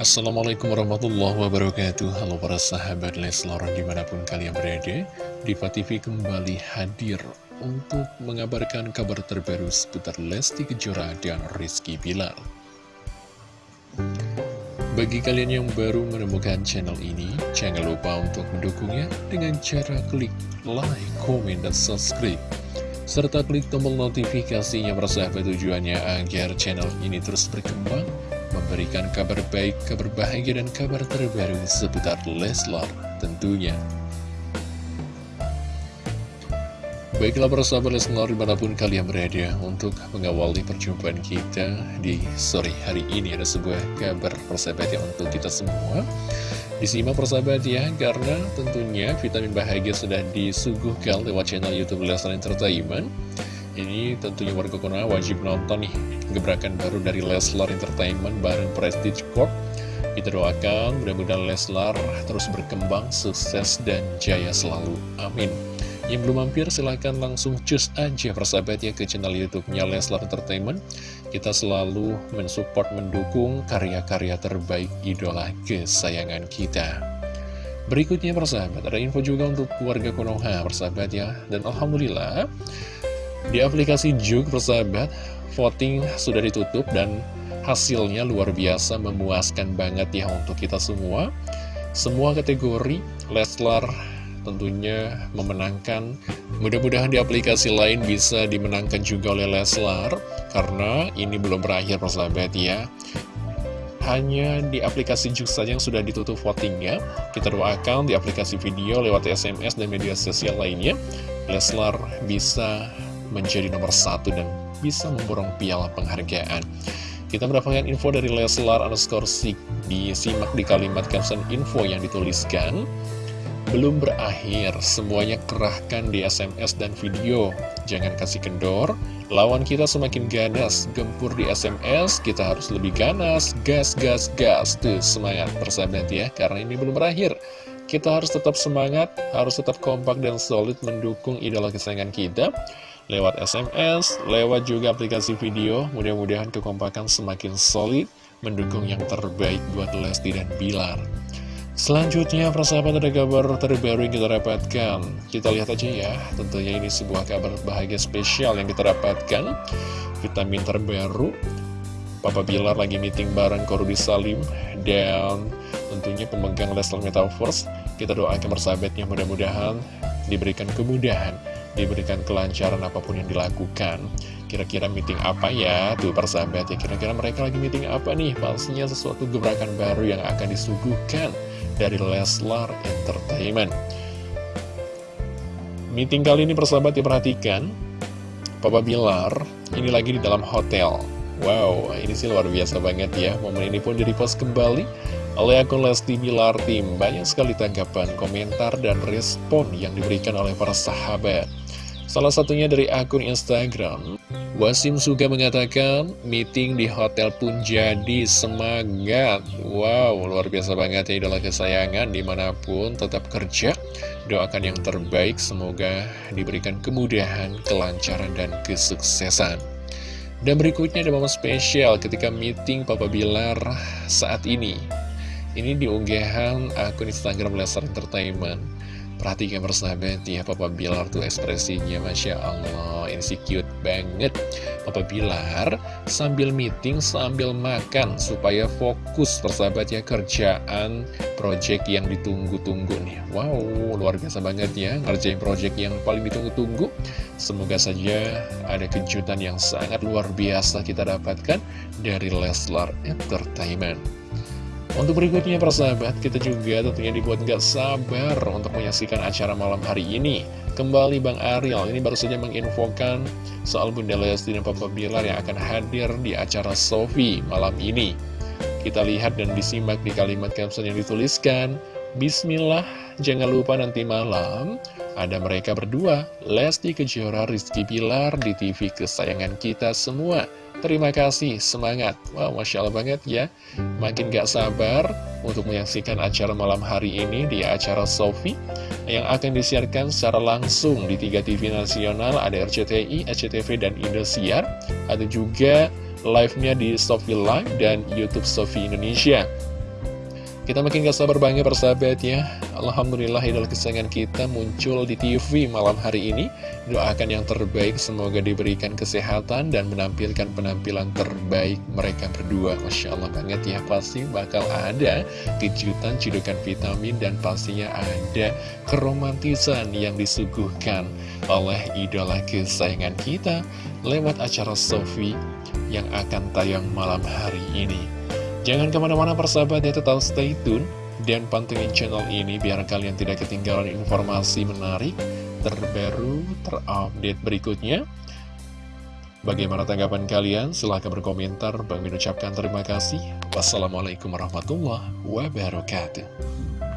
Assalamualaikum warahmatullahi wabarakatuh. Halo para sahabat Leslar di mana pun kalian berada Diva TV kembali hadir untuk mengabarkan kabar terbaru seputar Lesti Kejora dan Rizky Bilar Bagi kalian yang baru menemukan channel ini Jangan lupa untuk mendukungnya dengan cara klik like, komen, dan subscribe. Serta klik tombol notifikasinya persahabat tujuannya agar channel ini terus berkembang memberikan kabar baik, kabar bahagia, dan kabar terbaru seputar Leslar tentunya. Baiklah persahabat Leslar di mana pun kalian berada untuk mengawali perjumpaan kita di sore hari ini ada sebuah kabar persahabat ya untuk kita semua. Disimak persahabat ya, karena tentunya vitamin bahagia sudah disuguhkan lewat channel Youtube Leslar Entertainment. Ini tentunya warga Konoha wajib nonton nih gebrakan baru dari Leslar Entertainment bareng Prestige Corp. Kita doakan mudah-mudahan Leslar terus berkembang, sukses, dan jaya selalu. Amin. Yang belum mampir silahkan langsung cus aja persahabat ya ke channel YouTube-nya Leslar Entertainment. Kita selalu mensupport, mendukung karya-karya terbaik idola kesayangan kita. Berikutnya persahabat, ada info juga untuk keluarga Konoha persahabat ya. Dan Alhamdulillah di aplikasi Juk, persahabat, voting sudah ditutup dan hasilnya luar biasa memuaskan banget ya untuk kita semua. Semua kategori Leslar tentunya memenangkan. Mudah-mudahan di aplikasi lain bisa dimenangkan juga oleh Leslar, karena ini belum berakhir persahabat ya. Hanya di aplikasi Juk saja yang sudah ditutup votingnya. Kita doakan di aplikasi video lewat SMS dan media sosial lainnya. Leslar bisa menjadi nomor satu dan bisa memborong piala penghargaan. Kita mendapatkan info dari Leslar underscore Sik disimak di kalimat caption info yang dituliskan. Belum berakhir, semuanya kerahkan di SMS dan video. Jangan kasih kendor, lawan kita semakin ganas, gempur di SMS, kita harus lebih ganas, gas, gas, gas. Tuh, semangat persahabat ya, karena ini belum berakhir. Kita harus tetap semangat, harus tetap kompak dan solid mendukung idola kesayangan kita lewat SMS, lewat juga aplikasi video. Mudah-mudahan kekompakan semakin solid, mendukung yang terbaik buat Lesti dan Bilar. Selanjutnya, persahabat ada kabar terbaru yang kita dapatkan. Kita lihat aja ya, tentunya ini sebuah kabar bahagia spesial yang kita dapatkan. Vitamin terbaru, Papa Bilar lagi meeting bareng Korudi Salim dan tentunya pemegang Leslar Metaverse. Kita doakan persahabatnya mudah-mudahan diberikan kemudahan diberikan kelancaran apa pun yang dilakukan. Kira-kira meeting apa ya? Tuh persahabat ya, kira-kira mereka lagi meeting apa nih? Pastinya sesuatu gebrakan baru yang akan disuguhkan dari Leslar Entertainment. Meeting kali ini persahabat diperhatikan, Papa Bilar ini lagi di dalam hotel. Wow, ini sih luar biasa banget ya. Momen ini pun direpost kembali oleh akun Lesti Bilar Tim. Banyak sekali tanggapan, komentar, dan respon yang diberikan oleh para sahabat. Salah satunya dari akun Instagram. Wasim Suga mengatakan Meeting di hotel pun jadi semangat. Wow luar biasa banget ya idola kesayangan. Di mana pun tetap kerja Doakan yang terbaik. Semoga diberikan kemudahan Kelancaran dan kesuksesan. Dan berikutnya ada momen spesial Ketika meeting Papa Bilar saat ini. Ini diunggahan akun Instagram Lesser Entertainment Perhatikan persahabat ya Papa Bilar tuh ekspresinya Masya Allah cute banget. Papa Bilar sambil meeting sambil makan Supaya fokus persahabat ya kerjaan project yang ditunggu-tunggu nih. Wow luar biasa banget ya ngerjain project yang paling ditunggu-tunggu. Semoga saja ada kejutan yang sangat luar biasa kita dapatkan dari Leslar Entertainment untuk berikutnya persahabat, kita juga tentunya dibuat gak sabar untuk menyaksikan acara malam hari ini. Kembali Bang Ariel, ini baru saja menginfokan soal Bunda Lesti dan Papa Bilar yang akan hadir di acara Sofi malam ini. Kita lihat dan disimak di kalimat caption yang dituliskan, Bismillah, jangan lupa nanti malam ada mereka berdua, Lesti Kejora, Rizky Bilar di TV kesayangan kita semua. Terima kasih, semangat. Wow, Masya Allah banget ya. Makin gak sabar untuk menyaksikan acara malam hari ini di acara Sofi yang akan disiarkan secara langsung di tiga TV nasional. Ada RCTI, SCTV, dan Indosiar. Ada juga live-nya di Sofi Live dan Youtube Sofi Indonesia. Kita makin gak sabar banget persahabat ya. Alhamdulillah idola kesayangan kita muncul di TV malam hari ini. Doakan yang terbaik semoga diberikan kesehatan dan menampilkan penampilan terbaik mereka berdua. Masya Allah banget ya pasti bakal ada kejutan cedukan vitamin dan pastinya ada keromantisan yang disuguhkan oleh idola kesayangan kita Lewat acara Sofi yang akan tayang malam hari ini Jangan ke mana-mana persahabat ya tetap stay tune dan pantengin channel ini biar kalian tidak ketinggalan informasi menarik, terbaru, terupdate berikutnya. Bagaimana tanggapan kalian? Silahkan berkomentar. Bang ucapkan terima kasih. Wassalamualaikum warahmatullahi wabarakatuh.